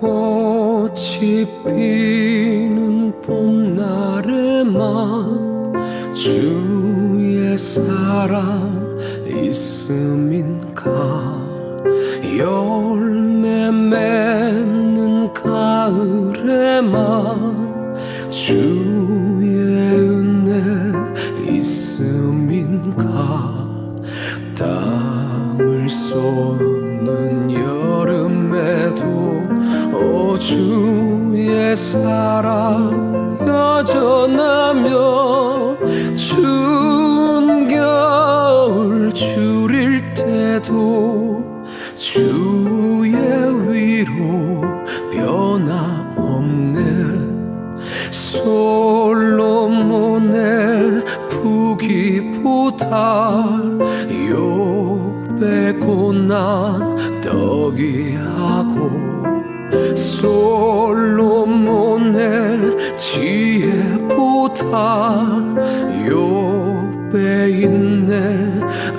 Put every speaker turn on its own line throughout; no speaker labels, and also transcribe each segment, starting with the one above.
꽃이 피는 봄날에만 주의 사랑 있음인가? 열매 맺는 가을에만 주의 은혜 있음인가? 땀을 쏟는 주의 사랑 여전하며 추운 겨울 줄일 때도 주의 위로 변함없네. 솔로몬의 부기보다 욥의 고난 떡이 하고 솔로몬의 지혜보다 욥의 인내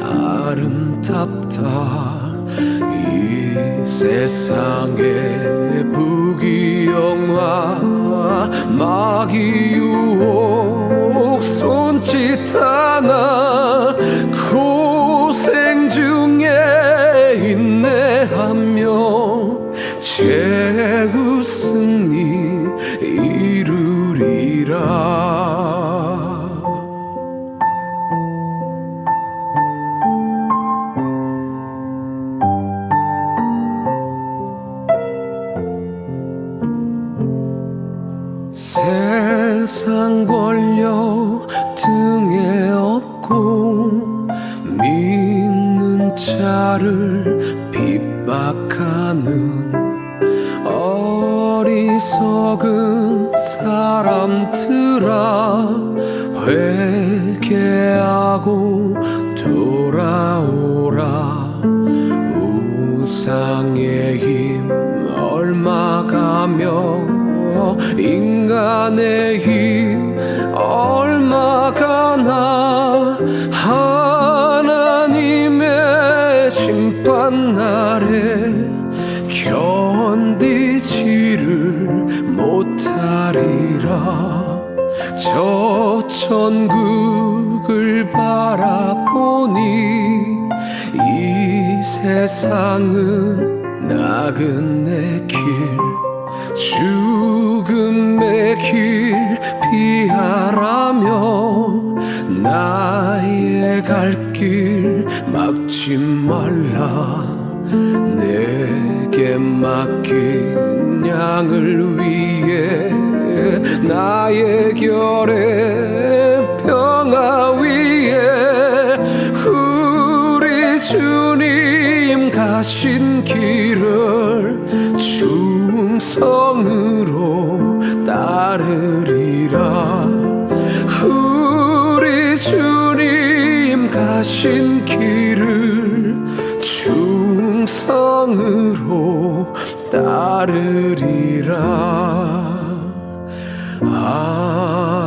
아름답다. 이 세상의 부귀영화 마귀 유혹 손짓 하나 세상 권력 등에 업고 믿는 자를 핍박하는 어리석은 사람들아 회개하고 돌아오라. 우상의 힘 얼마 가며 인간의 힘 얼마 가나 하나님의 심판 날에 견디지를 못하리라. 저 천국을 바라보니 이 세상은 나그네 길 죽음의 길 피하라며 나의 갈 길 막지 말라. 내게 맡긴 양을 위해 나의 결에 평화 위에 우리 주님 가신 길을 충 성으로 따르리라. 우리 주님 가신 길을 충성으로 따르리라. 아